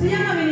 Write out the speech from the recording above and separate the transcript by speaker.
Speaker 1: Se llama